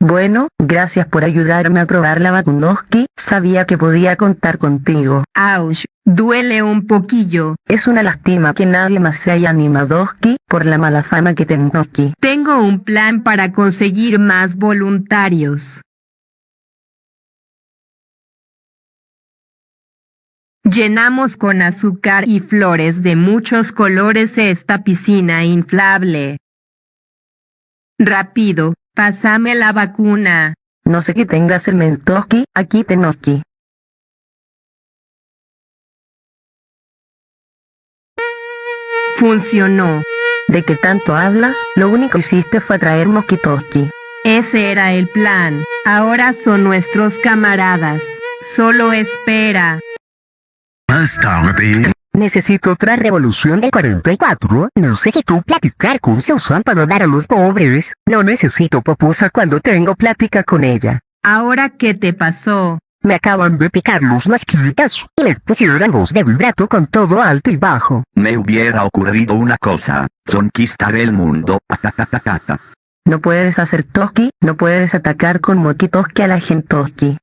Bueno, gracias por ayudarme a probar la Bakunoski, sabía que podía contar contigo. Auch, duele un poquillo. Es una lástima que nadie más se haya animado por la mala fama que tengo aquí. Tengo un plan para conseguir más voluntarios. Llenamos con azúcar y flores de muchos colores esta piscina inflable. Rápido, pásame la vacuna. No sé qué tengas el mentoski, aquí tenoki. Funcionó. ¿De qué tanto hablas? Lo único que hiciste fue traer mosquitoski. Ese era el plan. Ahora son nuestros camaradas. Solo espera. Más tarde. Necesito otra revolución de 44. Necesito platicar con Susan para dar a los pobres. No necesito popusa cuando tengo plática con ella. ¿Ahora qué te pasó? Me acaban de picar los masquitas y me pusieron voz de vibrato con todo alto y bajo. Me hubiera ocurrido una cosa, conquistar el mundo. No puedes hacer toski, no puedes atacar con mokitoski a la gentoski.